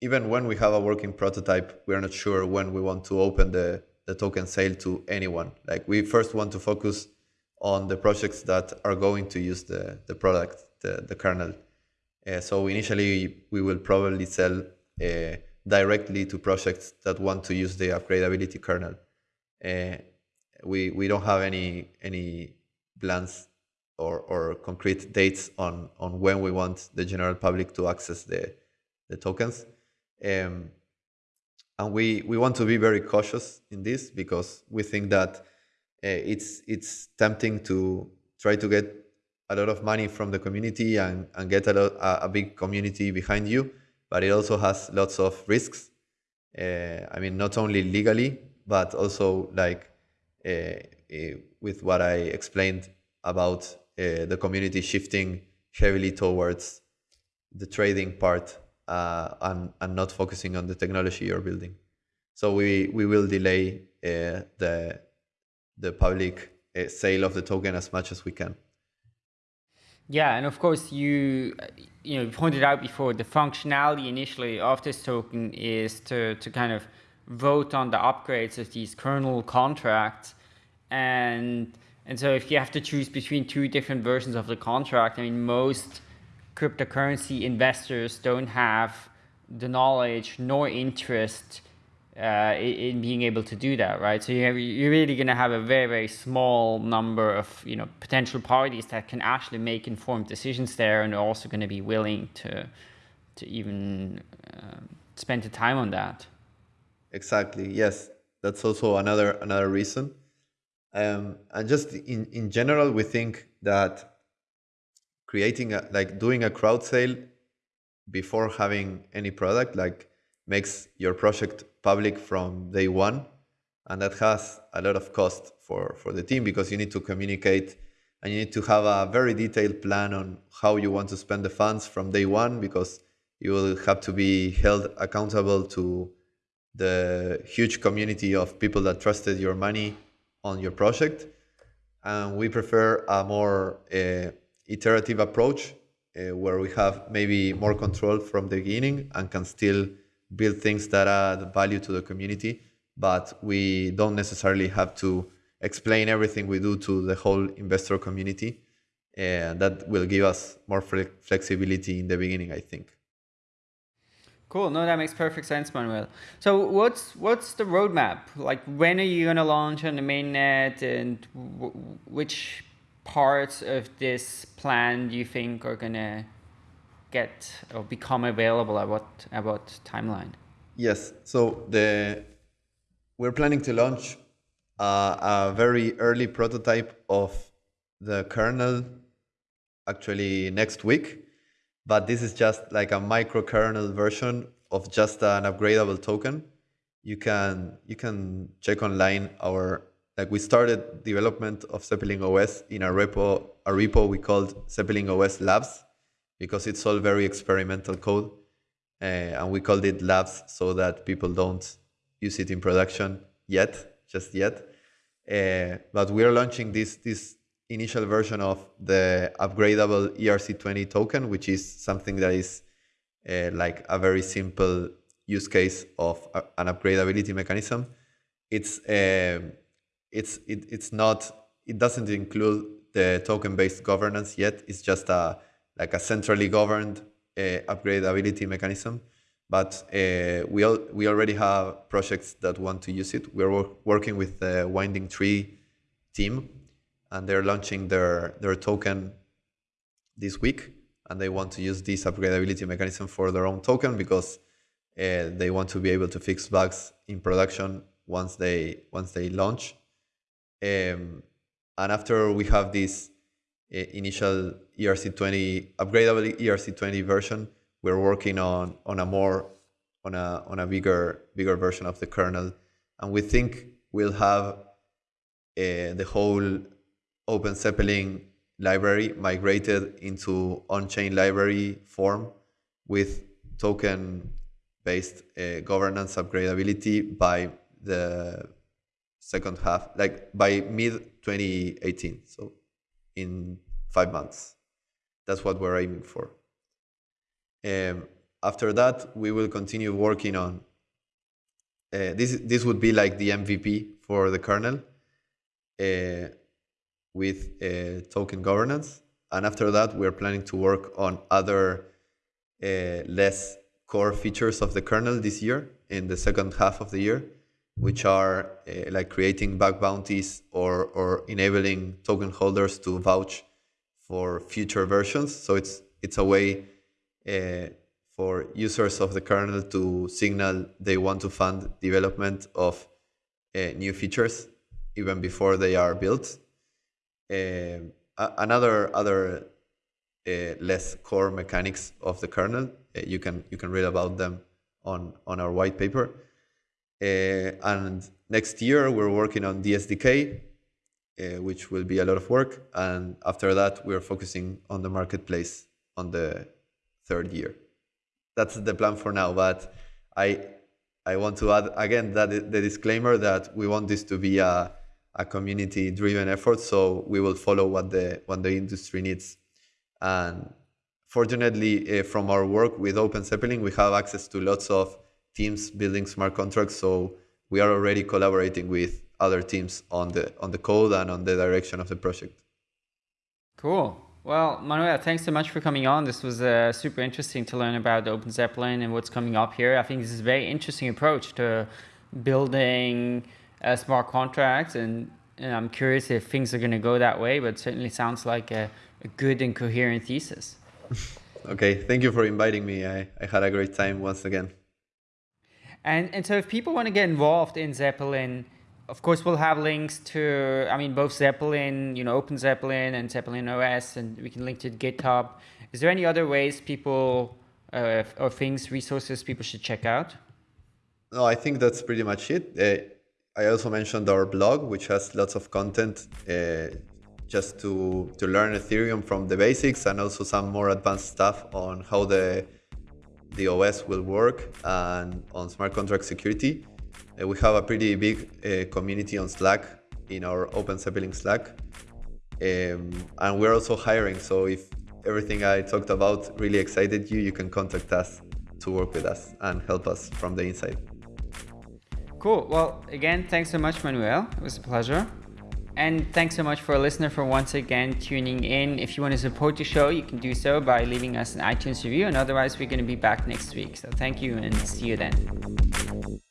even when we have a working prototype, we're not sure when we want to open the the token sale to anyone. Like we first want to focus on the projects that are going to use the the product, the the kernel. Uh, so initially, we will probably sell uh, directly to projects that want to use the upgradability kernel. Uh, we we don't have any any plans or, or concrete dates on on when we want the general public to access the the tokens. Um, and we we want to be very cautious in this because we think that uh, it's it's tempting to try to get a lot of money from the community and, and get a, lot, a, a big community behind you but it also has lots of risks. Uh, I mean, not only legally, but also like uh, uh, with what I explained about uh, the community shifting heavily towards the trading part uh, and, and not focusing on the technology you're building. So we, we will delay uh, the, the public sale of the token as much as we can. Yeah, and of course you you know pointed out before the functionality initially of this token is to to kind of vote on the upgrades of these kernel contracts and and so if you have to choose between two different versions of the contract, I mean most cryptocurrency investors don't have the knowledge nor interest uh, in being able to do that, right? So you're, you're really going to have a very, very small number of you know potential parties that can actually make informed decisions there, and are also going to be willing to to even uh, spend the time on that. Exactly. Yes, that's also another another reason. Um, and just in in general, we think that creating a, like doing a crowd sale before having any product like makes your project public from day one. And that has a lot of cost for, for the team because you need to communicate and you need to have a very detailed plan on how you want to spend the funds from day one because you will have to be held accountable to the huge community of people that trusted your money on your project. And we prefer a more uh, iterative approach uh, where we have maybe more control from the beginning and can still build things that add value to the community, but we don't necessarily have to explain everything we do to the whole investor community. And that will give us more flexibility in the beginning, I think. Cool. No, that makes perfect sense, Manuel. So, what's what's the roadmap? Like, when are you going to launch on the mainnet, and which parts of this plan do you think are going to get or become available at what at what timeline? Yes. So the we're planning to launch uh, a very early prototype of the kernel actually next week, but this is just like a micro kernel version of just an upgradable token. You can you can check online our like we started development of Zeppelin OS in a repo a repo we called Zeppelin OS Labs because it's all very experimental code. Uh, and we called it labs so that people don't use it in production yet, just yet. Uh, but we are launching this this initial version of the upgradable ERC20 token, which is something that is uh, like a very simple use case of an upgradability mechanism. It's uh, it's it, it's not it doesn't include the token-based governance yet. It's just a like a centrally governed uh, upgradability mechanism. But uh, we al we already have projects that want to use it. We're wor working with the Winding Tree team, and they're launching their their token this week, and they want to use this upgradability mechanism for their own token because uh, they want to be able to fix bugs in production once they once they launch. Um, and after we have this uh, initial ERC20 upgradable ERC20 version, we're working on on a more on a on a bigger bigger version of the kernel, and we think we'll have uh, the whole Open Zeppelin library migrated into on-chain library form with token based uh, governance upgradability by the second half, like by mid 2018. So in five months. That's what we're aiming for. Um, after that, we will continue working on uh, this. This would be like the MVP for the kernel uh, with uh, token governance. And after that, we're planning to work on other uh, less core features of the kernel this year in the second half of the year which are uh, like creating bug bounties or, or enabling token holders to vouch for future versions. So it's, it's a way uh, for users of the kernel to signal they want to fund development of uh, new features even before they are built. Another other less core mechanics of the kernel, you can you can read about them on on our white paper and next year, we're working on the SDK, uh, which will be a lot of work. And after that, we're focusing on the marketplace on the third year. That's the plan for now. But I, I want to add again that the disclaimer that we want this to be a, a community-driven effort. So we will follow what the what the industry needs. And fortunately, uh, from our work with Open Zeppelin, we have access to lots of teams building smart contracts. So we are already collaborating with other teams on the on the code and on the direction of the project. Cool. Well, Manuel, thanks so much for coming on. This was uh, super interesting to learn about Open Zeppelin and what's coming up here. I think this is a very interesting approach to building uh, smart contracts, and, and, I'm curious if things are going to go that way. But certainly sounds like a, a good and coherent thesis. okay, thank you for inviting me. I, I had a great time once again. And, and so if people want to get involved in Zeppelin, of course, we'll have links to, I mean, both Zeppelin, you know, Open Zeppelin and Zeppelin OS, and we can link to GitHub. Is there any other ways people uh, or things, resources people should check out? No, I think that's pretty much it. Uh, I also mentioned our blog, which has lots of content uh, just to, to learn Ethereum from the basics and also some more advanced stuff on how the the OS will work and on smart contract security. Uh, we have a pretty big uh, community on Slack in our Open Zeppelin Slack. Um, and we're also hiring. So if everything I talked about really excited you, you can contact us to work with us and help us from the inside. Cool. Well, again, thanks so much, Manuel. It was a pleasure. And thanks so much for a listener for once again tuning in. If you want to support the show, you can do so by leaving us an iTunes review. And otherwise, we're going to be back next week. So thank you and see you then.